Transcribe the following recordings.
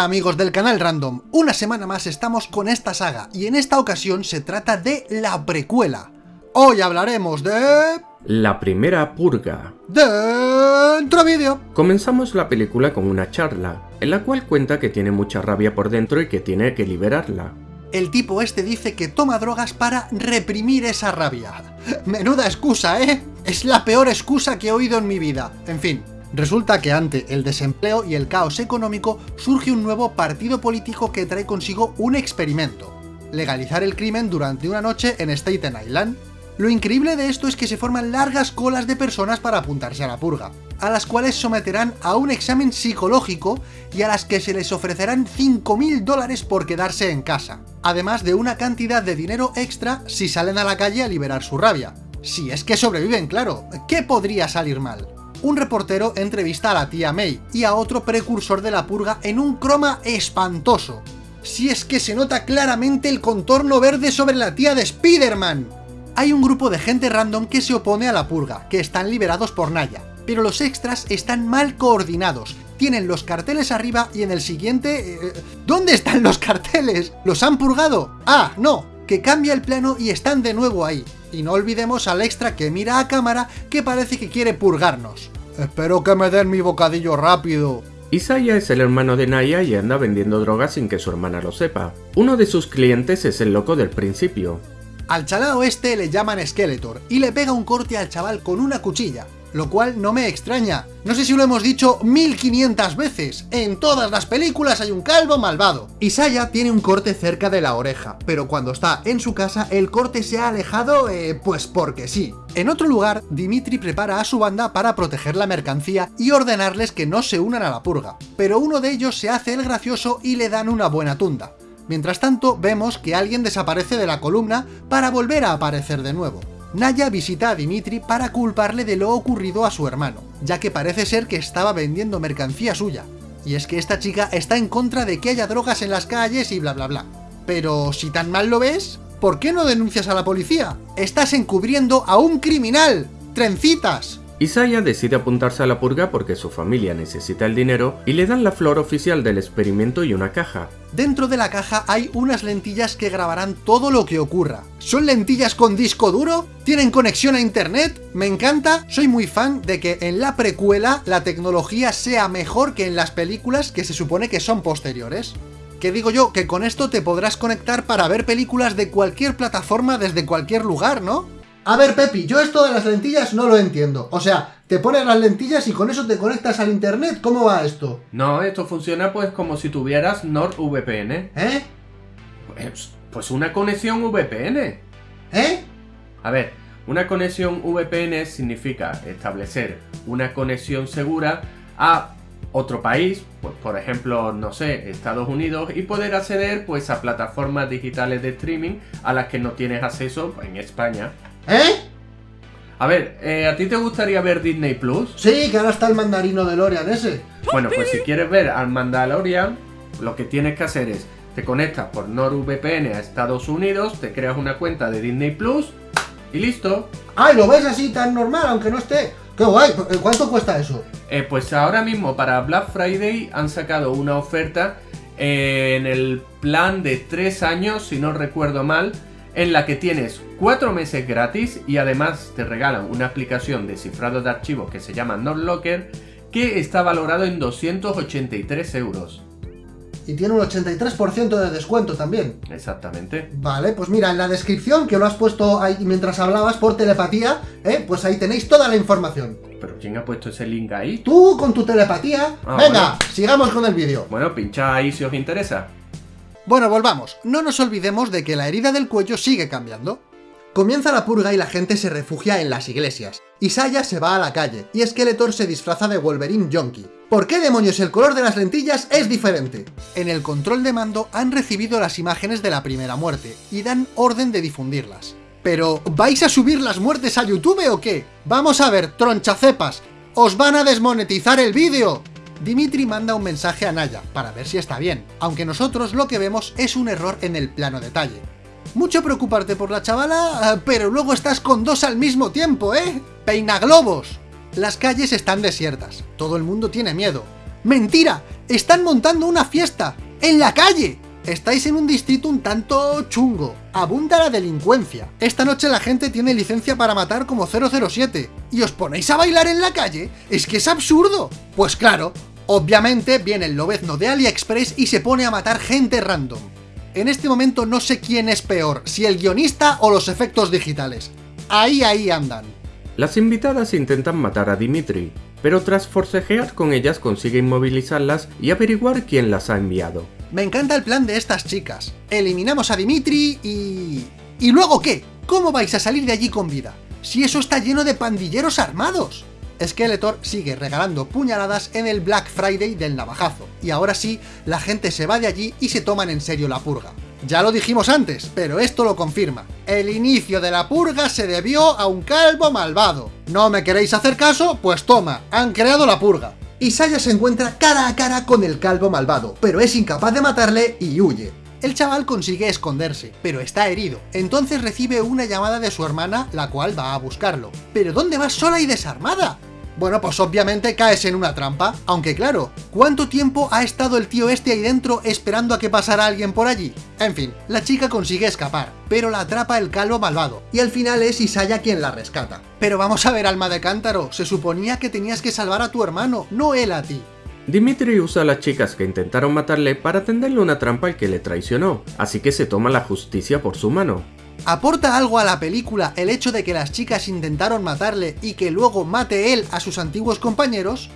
Hola amigos del canal Random, una semana más estamos con esta saga y en esta ocasión se trata de la precuela. Hoy hablaremos de... La primera purga. Dentro vídeo. Comenzamos la película con una charla, en la cual cuenta que tiene mucha rabia por dentro y que tiene que liberarla. El tipo este dice que toma drogas para reprimir esa rabia. Menuda excusa, ¿eh? Es la peor excusa que he oído en mi vida. En fin, Resulta que ante el desempleo y el caos económico surge un nuevo partido político que trae consigo un experimento. Legalizar el crimen durante una noche en Staten Island. Lo increíble de esto es que se forman largas colas de personas para apuntarse a la purga, a las cuales someterán a un examen psicológico y a las que se les ofrecerán 5.000 dólares por quedarse en casa, además de una cantidad de dinero extra si salen a la calle a liberar su rabia. Si es que sobreviven, claro, ¿qué podría salir mal? Un reportero entrevista a la tía May y a otro precursor de la purga en un croma espantoso. Si es que se nota claramente el contorno verde sobre la tía de Spider-Man. Hay un grupo de gente random que se opone a la purga, que están liberados por Naya, pero los extras están mal coordinados. Tienen los carteles arriba y en el siguiente... Eh, ¿Dónde están los carteles? ¿Los han purgado? Ah, no, que cambia el plano y están de nuevo ahí. Y no olvidemos al extra que mira a cámara que parece que quiere purgarnos. Espero que me den mi bocadillo rápido. Isaiah es el hermano de Naya y anda vendiendo drogas sin que su hermana lo sepa. Uno de sus clientes es el loco del principio. Al chalao este le llaman Skeletor y le pega un corte al chaval con una cuchilla lo cual no me extraña. No sé si lo hemos dicho 1500 veces, en todas las películas hay un calvo malvado. Isaiah tiene un corte cerca de la oreja, pero cuando está en su casa el corte se ha alejado, eh, pues porque sí. En otro lugar, Dimitri prepara a su banda para proteger la mercancía y ordenarles que no se unan a la purga, pero uno de ellos se hace el gracioso y le dan una buena tunda. Mientras tanto, vemos que alguien desaparece de la columna para volver a aparecer de nuevo. Naya visita a Dimitri para culparle de lo ocurrido a su hermano, ya que parece ser que estaba vendiendo mercancía suya. Y es que esta chica está en contra de que haya drogas en las calles y bla bla bla. Pero si tan mal lo ves, ¿por qué no denuncias a la policía? ¡Estás encubriendo a un criminal! ¡Trencitas! Isaiah decide apuntarse a la purga porque su familia necesita el dinero y le dan la flor oficial del experimento y una caja. Dentro de la caja hay unas lentillas que grabarán todo lo que ocurra. ¿Son lentillas con disco duro? ¿Tienen conexión a internet? Me encanta, soy muy fan de que en la precuela la tecnología sea mejor que en las películas que se supone que son posteriores. Que digo yo, que con esto te podrás conectar para ver películas de cualquier plataforma desde cualquier lugar, ¿no? A ver, Pepi, yo esto de las lentillas no lo entiendo. O sea, te pones las lentillas y con eso te conectas al internet. ¿Cómo va esto? No, esto funciona pues como si tuvieras NordVPN. ¿Eh? Pues, pues una conexión VPN. ¿Eh? A ver, una conexión VPN significa establecer una conexión segura a otro país, pues por ejemplo, no sé, Estados Unidos, y poder acceder pues a plataformas digitales de streaming a las que no tienes acceso en España. ¿Eh? A ver, eh, ¿a ti te gustaría ver Disney Plus? Sí, que ahora está el mandarino de Lorian ese. Bueno, pues si quieres ver al Mandalorian, lo que tienes que hacer es, te conectas por NordVPN a Estados Unidos, te creas una cuenta de Disney Plus y listo. ¡Ay, lo ves así tan normal, aunque no esté! ¡Qué guay! ¿Cuánto cuesta eso? Eh, pues ahora mismo para Black Friday han sacado una oferta eh, en el plan de 3 años, si no recuerdo mal, en la que tienes 4 meses gratis y además te regalan una aplicación de cifrado de archivos que se llama NotLocker que está valorado en 283 euros. Y tiene un 83% de descuento también. Exactamente. Vale, pues mira, en la descripción que lo has puesto ahí mientras hablabas por telepatía, ¿eh? pues ahí tenéis toda la información. ¿Pero quién ha puesto ese link ahí? Tú con tu telepatía. Ah, Venga, sigamos con el vídeo. Bueno, pincha ahí si os interesa. Bueno, volvamos. No nos olvidemos de que la herida del cuello sigue cambiando. Comienza la purga y la gente se refugia en las iglesias. Isaiah se va a la calle, y Skeletor se disfraza de Wolverine Yonky. ¿Por qué demonios el color de las lentillas es diferente? En el control de mando han recibido las imágenes de la primera muerte, y dan orden de difundirlas. Pero, ¿vais a subir las muertes a YouTube o qué? Vamos a ver, tronchacepas, ¡os van a desmonetizar el vídeo! Dimitri manda un mensaje a Naya, para ver si está bien, aunque nosotros lo que vemos es un error en el plano detalle. Mucho preocuparte por la chavala, eh, pero luego estás con dos al mismo tiempo, ¿eh? ¡Peina globos! Las calles están desiertas, todo el mundo tiene miedo. ¡Mentira! ¡Están montando una fiesta! ¡En la calle! Estáis en un distrito un tanto chungo. Abunda la delincuencia. Esta noche la gente tiene licencia para matar como 007. ¿Y os ponéis a bailar en la calle? ¡Es que es absurdo! Pues claro, obviamente viene el lobezno de AliExpress y se pone a matar gente random. En este momento no sé quién es peor, si el guionista o los efectos digitales. Ahí, ahí andan. Las invitadas intentan matar a Dimitri, pero tras forcejear con ellas consigue inmovilizarlas y averiguar quién las ha enviado. Me encanta el plan de estas chicas. Eliminamos a Dimitri y... ¿Y luego qué? ¿Cómo vais a salir de allí con vida? Si eso está lleno de pandilleros armados. Skeletor sigue regalando puñaladas en el Black Friday del navajazo, y ahora sí, la gente se va de allí y se toman en serio la purga. Ya lo dijimos antes, pero esto lo confirma. El inicio de la purga se debió a un calvo malvado. ¿No me queréis hacer caso? Pues toma, han creado la purga. Isaya se encuentra cara a cara con el calvo malvado, pero es incapaz de matarle y huye. El chaval consigue esconderse, pero está herido. Entonces recibe una llamada de su hermana, la cual va a buscarlo. ¿Pero dónde vas sola y desarmada? Bueno, pues obviamente caes en una trampa, aunque claro, ¿cuánto tiempo ha estado el tío este ahí dentro esperando a que pasara alguien por allí? En fin, la chica consigue escapar, pero la atrapa el calvo malvado, y al final es Isaya quien la rescata. Pero vamos a ver, alma de cántaro, se suponía que tenías que salvar a tu hermano, no él a ti. Dimitri usa a las chicas que intentaron matarle para tenderle una trampa al que le traicionó, así que se toma la justicia por su mano. ¿Aporta algo a la película el hecho de que las chicas intentaron matarle y que luego mate él a sus antiguos compañeros?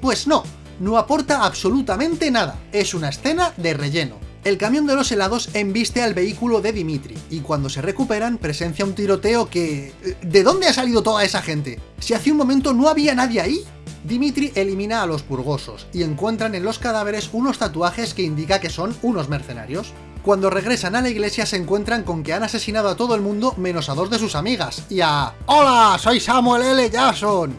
Pues no, no aporta absolutamente nada, es una escena de relleno. El camión de los helados embiste al vehículo de Dimitri, y cuando se recuperan presencia un tiroteo que... ¿De dónde ha salido toda esa gente? Si hace un momento no había nadie ahí. Dimitri elimina a los purgosos, y encuentran en los cadáveres unos tatuajes que indica que son unos mercenarios. Cuando regresan a la iglesia se encuentran con que han asesinado a todo el mundo menos a dos de sus amigas, y a... ¡Hola! Soy Samuel L. Jackson.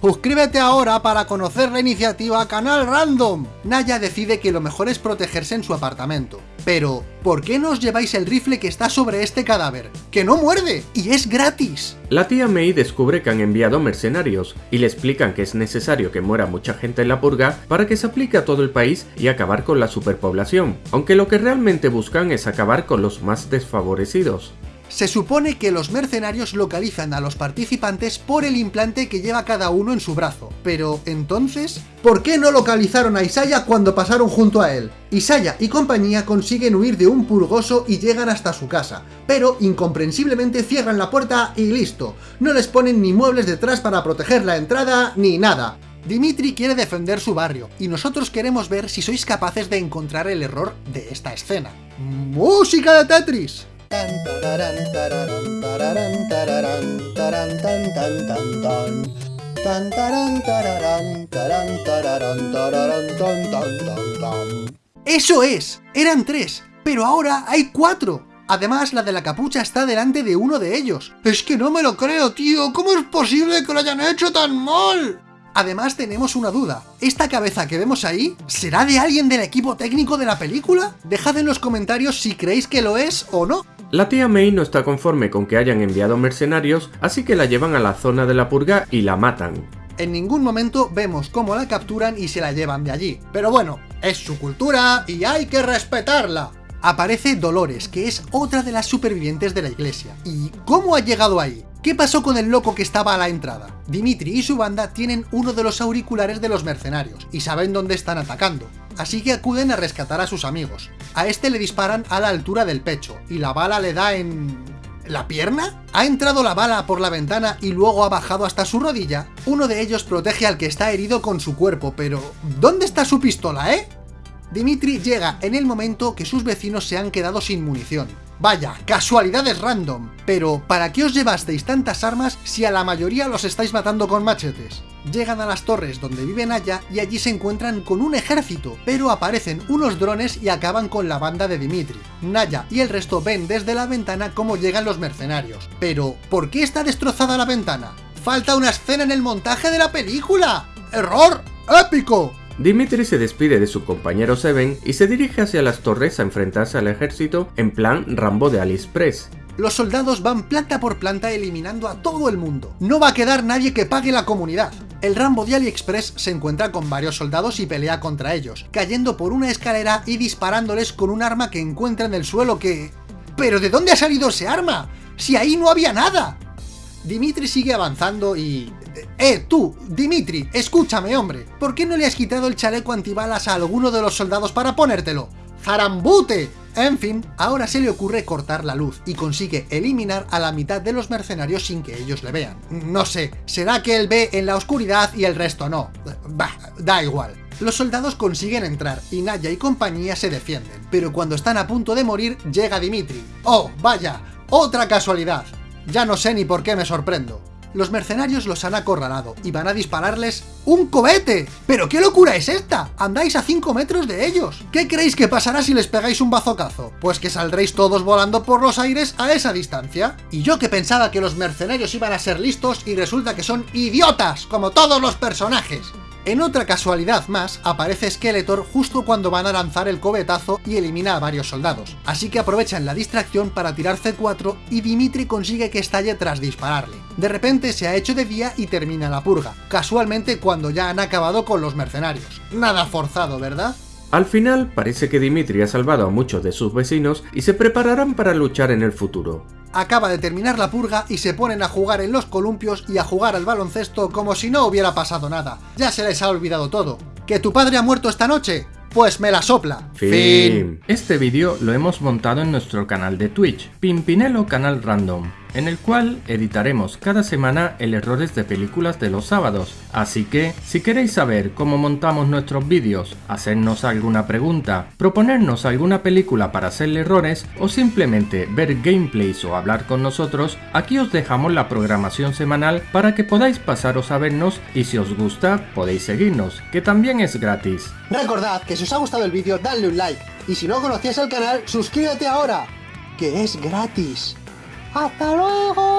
Suscríbete ahora para conocer la iniciativa Canal Random. Naya decide que lo mejor es protegerse en su apartamento. Pero, ¿por qué no os lleváis el rifle que está sobre este cadáver? ¡Que no muerde! ¡Y es gratis! La tía May descubre que han enviado mercenarios, y le explican que es necesario que muera mucha gente en la purga para que se aplique a todo el país y acabar con la superpoblación, aunque lo que realmente buscan es acabar con los más desfavorecidos. Se supone que los mercenarios localizan a los participantes por el implante que lleva cada uno en su brazo. Pero, entonces, ¿por qué no localizaron a Isaya cuando pasaron junto a él? Isaya y compañía consiguen huir de un purgoso y llegan hasta su casa, pero incomprensiblemente cierran la puerta y listo. No les ponen ni muebles detrás para proteger la entrada, ni nada. Dimitri quiere defender su barrio, y nosotros queremos ver si sois capaces de encontrar el error de esta escena. ¡Música de Tetris! ¡Eso es! Eran tres, pero ahora hay cuatro. Además, la de la capucha está delante de uno de ellos. Es que no me lo creo, tío. ¿Cómo es posible que lo hayan hecho tan mal? Además tenemos una duda, ¿esta cabeza que vemos ahí será de alguien del equipo técnico de la película? Dejad en los comentarios si creéis que lo es o no. La tía May no está conforme con que hayan enviado mercenarios, así que la llevan a la zona de la purga y la matan. En ningún momento vemos cómo la capturan y se la llevan de allí. Pero bueno, es su cultura y hay que respetarla. Aparece Dolores, que es otra de las supervivientes de la iglesia. ¿Y cómo ha llegado ahí? ¿Qué pasó con el loco que estaba a la entrada? Dimitri y su banda tienen uno de los auriculares de los mercenarios, y saben dónde están atacando, así que acuden a rescatar a sus amigos. A este le disparan a la altura del pecho, y la bala le da en... ¿La pierna? ¿Ha entrado la bala por la ventana y luego ha bajado hasta su rodilla? Uno de ellos protege al que está herido con su cuerpo, pero... ¿Dónde está su pistola, eh? Dimitri llega en el momento que sus vecinos se han quedado sin munición, Vaya, casualidades random. Pero, ¿para qué os llevasteis tantas armas si a la mayoría los estáis matando con machetes? Llegan a las torres donde vive Naya y allí se encuentran con un ejército, pero aparecen unos drones y acaban con la banda de Dimitri. Naya y el resto ven desde la ventana cómo llegan los mercenarios. Pero, ¿por qué está destrozada la ventana? ¡Falta una escena en el montaje de la película! ¡Error! ¡Épico! Dimitri se despide de su compañero Seven y se dirige hacia las torres a enfrentarse al ejército en plan Rambo de AliExpress. Los soldados van planta por planta eliminando a todo el mundo. No va a quedar nadie que pague la comunidad. El Rambo de AliExpress se encuentra con varios soldados y pelea contra ellos, cayendo por una escalera y disparándoles con un arma que encuentra en el suelo que... ¿Pero de dónde ha salido ese arma? ¡Si ahí no había nada! Dimitri sigue avanzando y... ¡Eh, tú! Dimitri, escúchame, hombre. ¿Por qué no le has quitado el chaleco antibalas a alguno de los soldados para ponértelo? ¡Zarambute! En fin, ahora se le ocurre cortar la luz y consigue eliminar a la mitad de los mercenarios sin que ellos le vean. No sé, será que él ve en la oscuridad y el resto no. Bah, da igual. Los soldados consiguen entrar y Naya y compañía se defienden, pero cuando están a punto de morir llega Dimitri. ¡Oh, vaya! ¡Otra casualidad! Ya no sé ni por qué me sorprendo. Los mercenarios los han acorralado y van a dispararles ¡un cohete! ¿Pero qué locura es esta? Andáis a 5 metros de ellos. ¿Qué creéis que pasará si les pegáis un bazocazo? Pues que saldréis todos volando por los aires a esa distancia. Y yo que pensaba que los mercenarios iban a ser listos y resulta que son idiotas, como todos los personajes. En otra casualidad más, aparece Skeletor justo cuando van a lanzar el cobetazo y elimina a varios soldados, así que aprovechan la distracción para tirar C4 y Dimitri consigue que estalle tras dispararle. De repente se ha hecho de día y termina la purga, casualmente cuando ya han acabado con los mercenarios. Nada forzado, ¿verdad? Al final, parece que Dimitri ha salvado a muchos de sus vecinos y se prepararán para luchar en el futuro acaba de terminar la purga y se ponen a jugar en los columpios y a jugar al baloncesto como si no hubiera pasado nada. Ya se les ha olvidado todo. ¿Que tu padre ha muerto esta noche? Pues me la sopla. Fin. Este vídeo lo hemos montado en nuestro canal de Twitch, Pimpinelo Canal Random en el cual editaremos cada semana el errores de películas de los sábados. Así que, si queréis saber cómo montamos nuestros vídeos, hacernos alguna pregunta, proponernos alguna película para hacerle errores o simplemente ver gameplays o hablar con nosotros, aquí os dejamos la programación semanal para que podáis pasaros a vernos y si os gusta podéis seguirnos, que también es gratis. Recordad que si os ha gustado el vídeo dadle un like y si no conocías el canal suscríbete ahora, que es gratis. ¡Hasta luego!